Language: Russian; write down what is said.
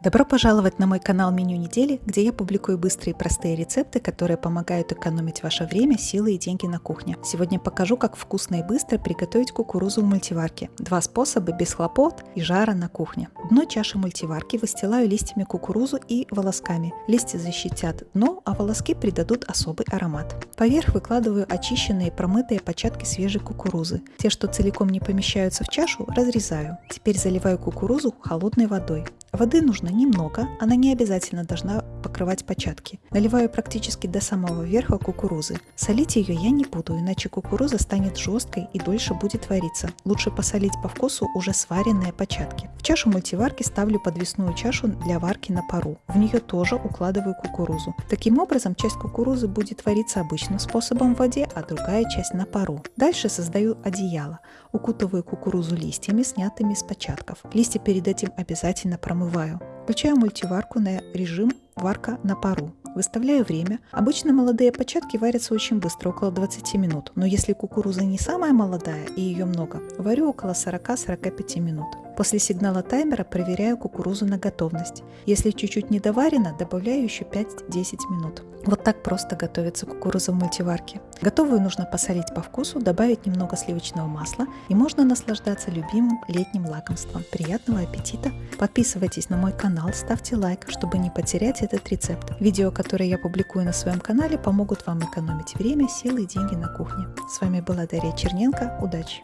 Добро пожаловать на мой канал Меню недели, где я публикую быстрые и простые рецепты, которые помогают экономить ваше время, силы и деньги на кухне. Сегодня покажу, как вкусно и быстро приготовить кукурузу в мультиварке. Два способа без хлопот и жара на кухне. Дно чаши мультиварки выстилаю листьями кукурузу и волосками. Листья защитят дно, а волоски придадут особый аромат. Поверх выкладываю очищенные промытые початки свежей кукурузы. Те, что целиком не помещаются в чашу, разрезаю. Теперь заливаю кукурузу холодной водой. Воды нужно немного, она не обязательно должна покрывать початки. Наливаю практически до самого верха кукурузы. Солить ее я не буду, иначе кукуруза станет жесткой и дольше будет вариться. Лучше посолить по вкусу уже сваренные початки. В чашу мультиварки ставлю подвесную чашу для варки на пару. В нее тоже укладываю кукурузу. Таким образом, часть кукурузы будет вариться обычным способом в воде, а другая часть на пару. Дальше создаю одеяло. Укутываю кукурузу листьями, снятыми с початков. Листья перед этим обязательно промываю. Включаю мультиварку на режим варка на пару. Выставляю время. Обычно молодые початки варятся очень быстро, около 20 минут. Но если кукуруза не самая молодая и ее много, варю около 40-45 минут. После сигнала таймера проверяю кукурузу на готовность. Если чуть-чуть недоварено, добавляю еще 5-10 минут. Вот так просто готовится кукуруза в мультиварке. Готовую нужно посолить по вкусу, добавить немного сливочного масла и можно наслаждаться любимым летним лакомством. Приятного аппетита! Подписывайтесь на мой канал, ставьте лайк, чтобы не потерять этот рецепт. Видео, которые я публикую на своем канале, помогут вам экономить время, силы и деньги на кухне. С вами была Дарья Черненко. Удачи!